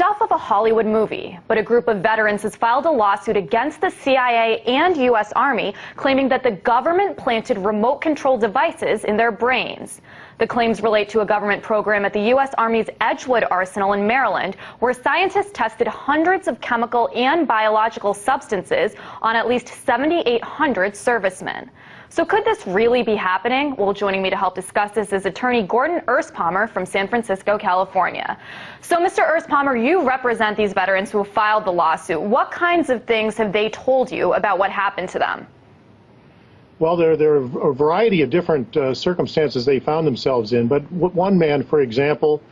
stuff of a Hollywood movie, but a group of veterans has filed a lawsuit against the CIA and U.S. Army, claiming that the government planted remote control devices in their brains. The claims relate to a government program at the U.S. Army's Edgewood Arsenal in Maryland, where scientists tested hundreds of chemical and biological substances on at least 7,800 servicemen. So could this really be happening? Well, joining me to help discuss this is attorney Gordon Erspamer from San Francisco, California. So, Mr. Erspamer, you represent these veterans who have filed the lawsuit. What kinds of things have they told you about what happened to them? Well, there, there are a variety of different uh, circumstances they found themselves in. But one man, for example,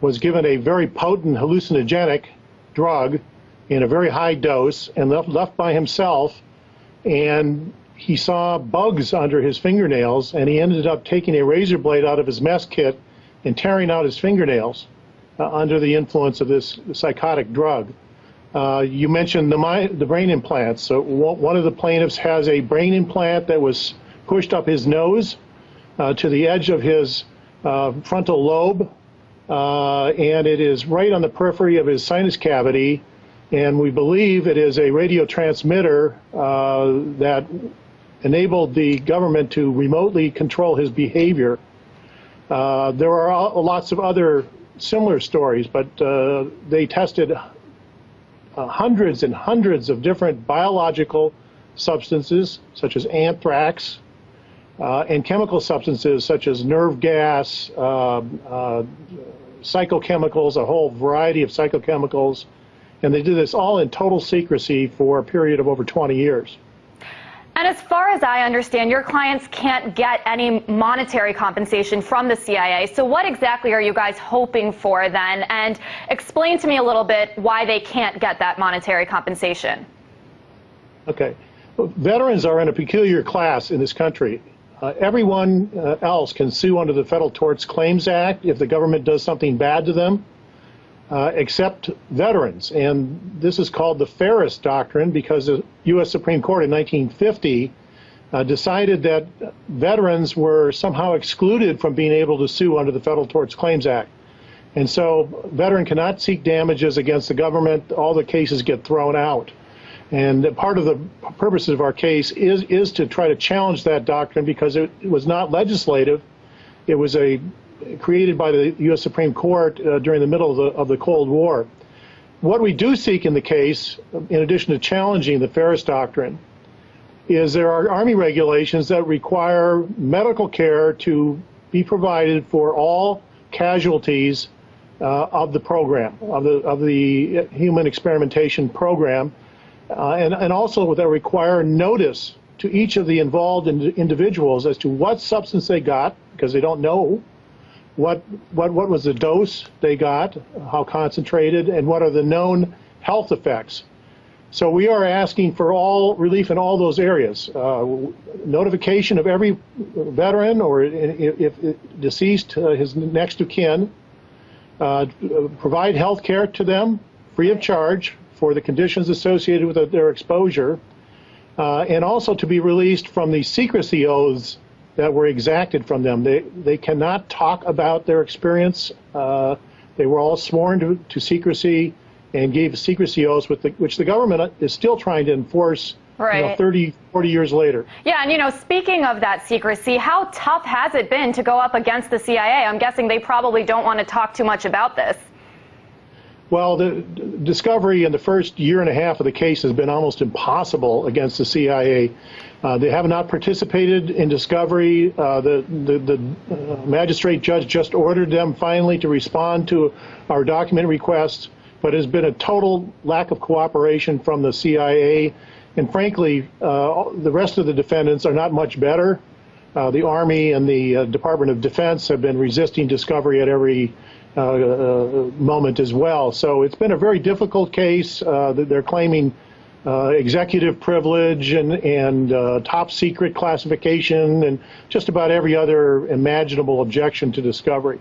was given a very potent hallucinogenic drug in a very high dose and left, left by himself. And he saw bugs under his fingernails, and he ended up taking a razor blade out of his mess kit and tearing out his fingernails uh, under the influence of this psychotic drug. Uh, you mentioned the, the, brain implants. So one of the plaintiffs has a brain implant that was pushed up his nose uh, to the edge of his uh, frontal lobe, uh, and it is right on the periphery of his sinus cavity. And we believe it is a radio transmitter uh, that enabled the government to remotely control his behavior. Uh, there are lots of other similar stories, but uh, they tested uh, hundreds and hundreds of different biological substances, such as anthrax, uh, and chemical substances such as nerve gas, uh, uh, psychochemicals, a whole variety of psychochemicals, and they did this all in total secrecy for a period of over 20 years. And as far as I understand, your clients can't get any monetary compensation from the CIA. So what exactly are you guys hoping for then? And explain to me a little bit why they can't get that monetary compensation. Okay. Well, veterans are in a peculiar class in this country. Uh, everyone uh, else can sue under the Federal Torts Claims Act if the government does something bad to them uh, except veterans. And this is called the Feres Doctrine because the U.S. Supreme Court in 1950 uh, decided that veterans were somehow excluded from being able to sue under the Federal Torts Claims Act. And so veteran cannot seek damages against the government. All the cases get thrown out. And part of the purposes of our case is, is to try to challenge that doctrine because it was not legislative. It was a created by the U.S. Supreme Court uh, during the middle of the, of the Cold War. What we do seek in the case, in addition to challenging the Feres Doctrine, is there are Army regulations that require medical care to be provided for all casualties uh, of the program, of the, of the human experimentation program, uh, and, and also that require notice to each of the involved in individuals as to what substance they got, because they don't know what, what, what was the dose they got, how concentrated, and what are the known health effects. So we are asking for all relief in all those areas. Uh, notification of every veteran or if, if deceased, uh, his next of kin, uh, provide health care to them free of charge for the conditions associated with their exposure, uh, and also to be released from the secrecy oaths that were exacted from them. They, they cannot talk about their experience. Uh, they were all sworn to, to secrecy and gave secrecy oaths, the, which the government is still trying to enforce right. you know, 30, 40 years later. Yeah, and you know, speaking of that secrecy, how tough has it been to go up against the CIA? I'm guessing they probably don't want to talk too much about this. Well, the discovery in the first year and a half of the case has been almost impossible against the CIA. Uh, they have not participated in discovery. Uh, the, the, the uh, magistrate judge just ordered them finally to respond to our document requests, but has been a total lack of cooperation from the CIA. And frankly, uh, the rest of the defendants are not much better. Uh, the Army and the uh, Department of Defense have been resisting discovery at every moment as well. So it's been a very difficult case. they're claiming uh, executive privilege and, and uh, top secret classification and just about every other imaginable objection to discovery.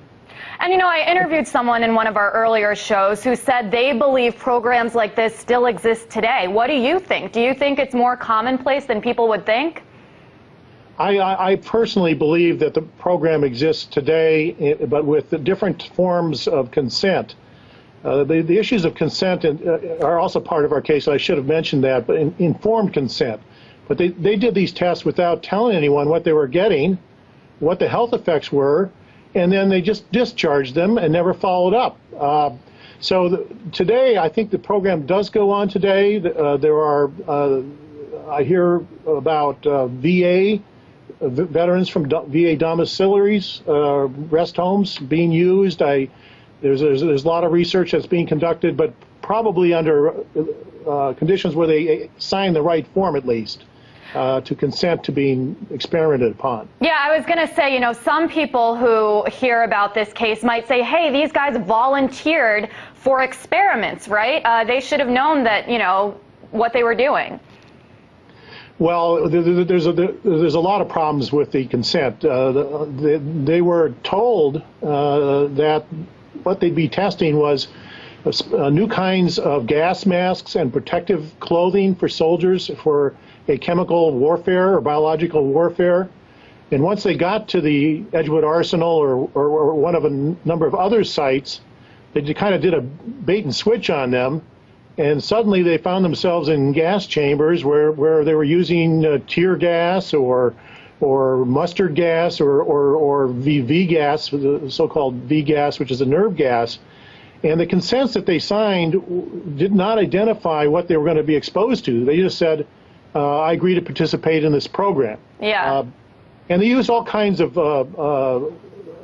And you know, I interviewed someone in one of our earlier shows who said they believe programs like this still exist today. What do you think? Do you think it's more commonplace than people would think? I, I personally believe that the program exists today, eh, but with the different forms of consent. Uh, the, the issues of consent and, uh, are also part of our case. I should have mentioned that, but in, informed consent. But they, they did these tests without telling anyone what they were getting, what the health effects were, and then they just discharged them and never followed up. Uh, so the, today, I think the program does go on today. Uh, there are, uh, I hear about uh, VA veterans from VA domiciliaries, uh, rest homes being used. I there's, there's, there's a lot of research that's being conducted, but probably under uh, conditions where they sign the right form at least. Uh, to consent to being experimented upon. Yeah, I was going to say, you know, some people who hear about this case might say, hey, these guys volunteered for experiments, right? Uh, they should have known that, you know, what they were doing. Well, there's a, there's a lot of problems with the consent. Uh, they were told uh, that what they'd be testing was uh, new kinds of gas masks and protective clothing for soldiers for a chemical warfare or biological warfare. And once they got to the Edgewood Arsenal or, or, or one of a number of other sites, they kind of did a bait and switch on them. And suddenly they found themselves in gas chambers where, where they were using uh, tear gas or or mustard gas or, or, or VV gas, the so-called V gas, which is a nerve gas. And the consents that they signed did not identify what they were going to be exposed to. They just said, uh, I agree to participate in this program. Yeah. Uh, and they used all kinds of uh, uh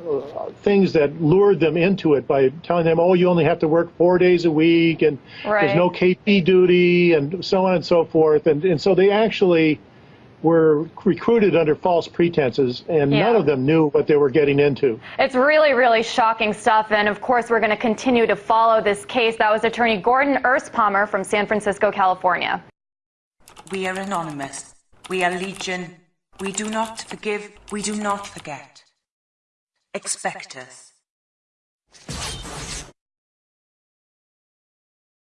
Uh, things that lured them into it by telling them, oh, you only have to work four days a week and right. there's no KP duty and so on and so forth. And, and so they actually were recruited under false pretenses, and yeah. none of them knew what they were getting into. It's really, really shocking stuff, and of course, we're going to continue to follow this case. That was attorney Gordon Erspamer from San Francisco, California. We are anonymous. We are legion. We do not forgive. We do not forget. Expect us.